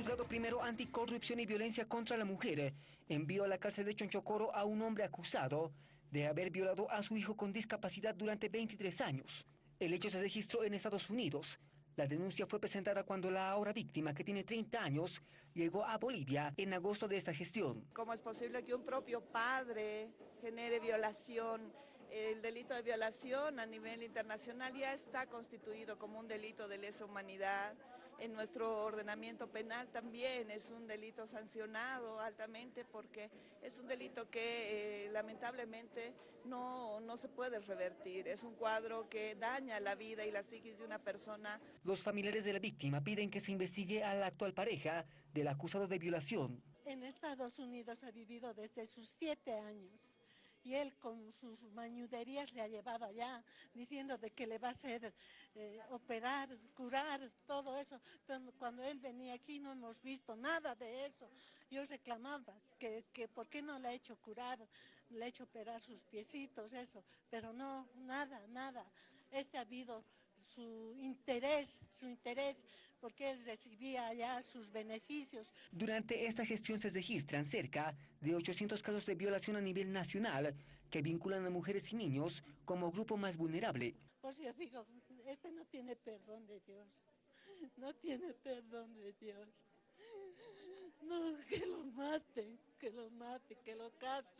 Juzgado primero anticorrupción y violencia contra la mujer envió a la cárcel de Chonchocoro a un hombre acusado de haber violado a su hijo con discapacidad durante 23 años. El hecho se registró en Estados Unidos. La denuncia fue presentada cuando la ahora víctima, que tiene 30 años, llegó a Bolivia en agosto de esta gestión. ¿Cómo es posible que un propio padre genere violación? El delito de violación a nivel internacional ya está constituido como un delito de lesa humanidad. En nuestro ordenamiento penal también es un delito sancionado altamente porque es un delito que eh, lamentablemente no, no se puede revertir. Es un cuadro que daña la vida y la psiquis de una persona. Los familiares de la víctima piden que se investigue a la actual pareja del acusado de violación. En Estados Unidos ha vivido desde sus siete años y él con sus mañuderías le ha llevado allá, diciendo de que le va a hacer eh, operar, curar, todo eso. Pero cuando él venía aquí no hemos visto nada de eso. Yo reclamaba que, que por qué no le ha hecho curar, le ha hecho operar sus piecitos, eso. Pero no, nada, nada. Este ha habido su interés, su interés, porque él recibía allá sus beneficios. Durante esta gestión se registran cerca de 800 casos de violación a nivel nacional que vinculan a mujeres y niños como grupo más vulnerable. Pues yo digo, este no tiene perdón de Dios, no tiene perdón de Dios. No, que lo maten, que lo maten, que lo castren.